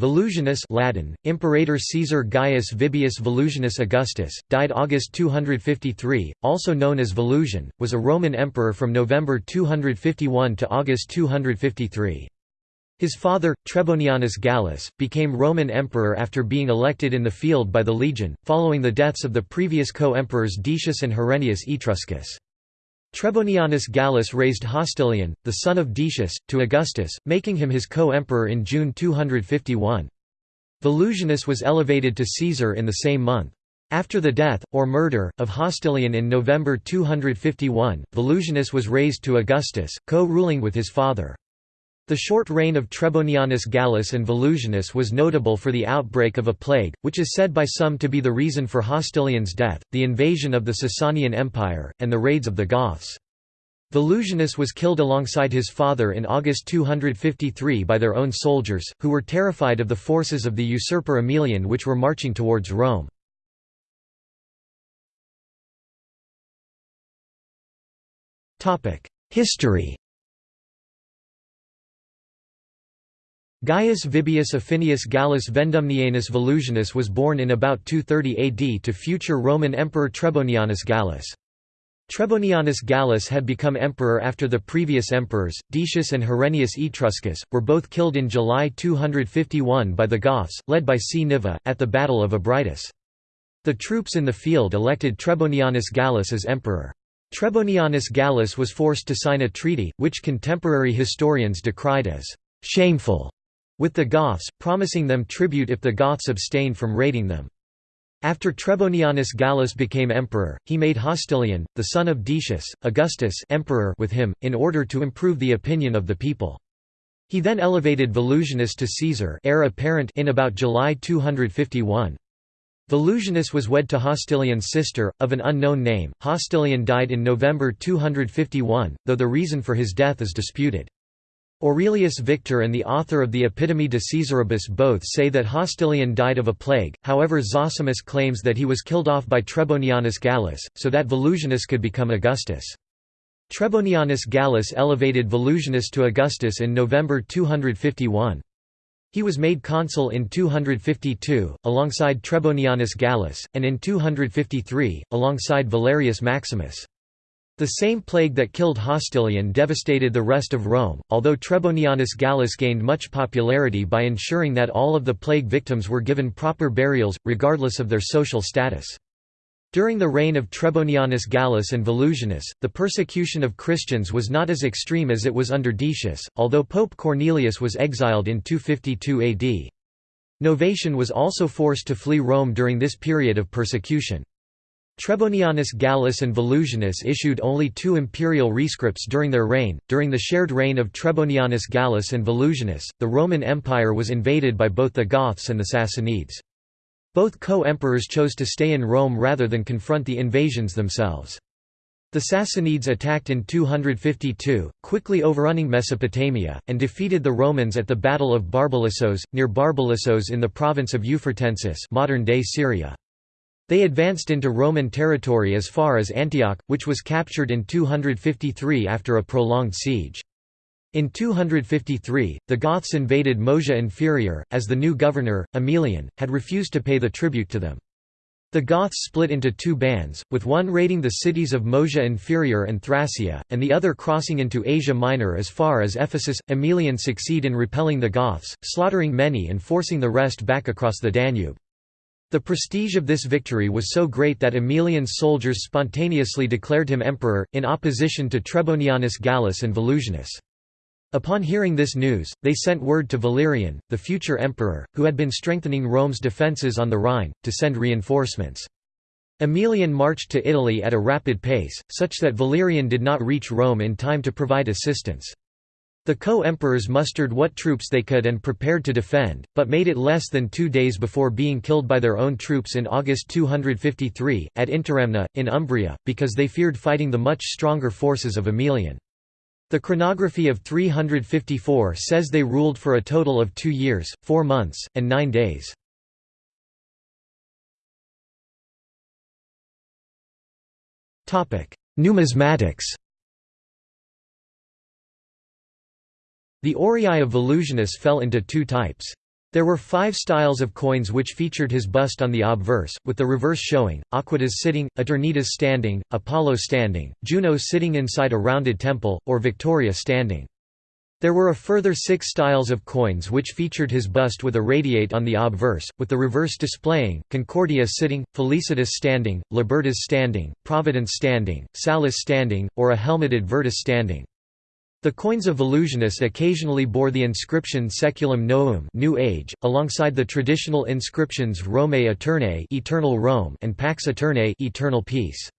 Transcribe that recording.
Volusianus Latin, Imperator Caesar Gaius Vibius Volusianus Augustus, died August 253, also known as Volusian, was a Roman emperor from November 251 to August 253. His father, Trebonianus Gallus, became Roman emperor after being elected in the field by the legion, following the deaths of the previous co-emperors Decius and Herennius Etruscus. Trebonianus Gallus raised Hostilian, the son of Decius, to Augustus, making him his co-emperor in June 251. Volusianus was elevated to Caesar in the same month. After the death, or murder, of Hostilian in November 251, Volusianus was raised to Augustus, co-ruling with his father. The short reign of Trebonianus Gallus and Volusianus was notable for the outbreak of a plague, which is said by some to be the reason for Hostilian's death, the invasion of the Sasanian Empire, and the raids of the Goths. Volusianus was killed alongside his father in August 253 by their own soldiers, who were terrified of the forces of the usurper Aemilian which were marching towards Rome. History Gaius Vibius Afinius Gallus Veldumnianus Volusianus was born in about 230 AD to future Roman Emperor Trebonianus Gallus. Trebonianus Gallus had become emperor after the previous emperors, Decius and Herennius Etruscus, were both killed in July 251 by the Goths, led by Cniva, at the Battle of Abritus. The troops in the field elected Trebonianus Gallus as emperor. Trebonianus Gallus was forced to sign a treaty, which contemporary historians decried as «shameful» with the Goths, promising them tribute if the Goths abstained from raiding them. After Trebonianus Gallus became emperor, he made Hostilian, the son of Decius, Augustus emperor with him, in order to improve the opinion of the people. He then elevated Volusianus to Caesar heir apparent in about July 251. Volusianus was wed to Hostilian's sister, of an unknown name. Hostilian died in November 251, though the reason for his death is disputed. Aurelius Victor and the author of the Epitome de Caesaribus both say that Hostilian died of a plague, however Zosimus claims that he was killed off by Trebonianus Gallus, so that Volusianus could become Augustus. Trebonianus Gallus elevated Volusianus to Augustus in November 251. He was made consul in 252, alongside Trebonianus Gallus, and in 253, alongside Valerius Maximus. The same plague that killed Hostilian devastated the rest of Rome, although Trebonianus Gallus gained much popularity by ensuring that all of the plague victims were given proper burials, regardless of their social status. During the reign of Trebonianus Gallus and Volusianus, the persecution of Christians was not as extreme as it was under Decius, although Pope Cornelius was exiled in 252 AD. Novatian was also forced to flee Rome during this period of persecution. Trebonianus Gallus and Volusianus issued only two imperial rescripts during their reign. During the shared reign of Trebonianus Gallus and Volusianus, the Roman Empire was invaded by both the Goths and the Sassanids. Both co-emperors chose to stay in Rome rather than confront the invasions themselves. The Sassanids attacked in 252, quickly overrunning Mesopotamia, and defeated the Romans at the Battle of Barbalissos, near Barbalissos in the province of Euphratensis modern-day Syria. They advanced into Roman territory as far as Antioch, which was captured in 253 after a prolonged siege. In 253, the Goths invaded Moesia Inferior, as the new governor, Aemilian, had refused to pay the tribute to them. The Goths split into two bands, with one raiding the cities of Moesia Inferior and Thracia, and the other crossing into Asia Minor as far as Ephesus. Aemilian succeed in repelling the Goths, slaughtering many and forcing the rest back across the Danube. The prestige of this victory was so great that Aemilian's soldiers spontaneously declared him emperor, in opposition to Trebonianus Gallus and Volusianus. Upon hearing this news, they sent word to Valerian, the future emperor, who had been strengthening Rome's defences on the Rhine, to send reinforcements. Aemilian marched to Italy at a rapid pace, such that Valerian did not reach Rome in time to provide assistance. The co-emperors mustered what troops they could and prepared to defend, but made it less than two days before being killed by their own troops in August 253, at Interamna, in Umbria, because they feared fighting the much stronger forces of Aemilian. The chronography of 354 says they ruled for a total of two years, four months, and nine days. Numismatics The aurei of Volusianus fell into two types. There were five styles of coins which featured his bust on the obverse, with the reverse showing, Aequitas sitting, Aeternitas standing, Apollo standing, Juno sitting inside a rounded temple, or Victoria standing. There were a further six styles of coins which featured his bust with a radiate on the obverse, with the reverse displaying, Concordia sitting, Felicitas standing, Libertas standing, Providence standing, Salus standing, or a helmeted Virtus standing. The coins of Volusianus occasionally bore the inscription Seculum Novum New Age, alongside the traditional inscriptions Romae Aeternae Eternal Rome and Pax Aeternae Eternal Peace.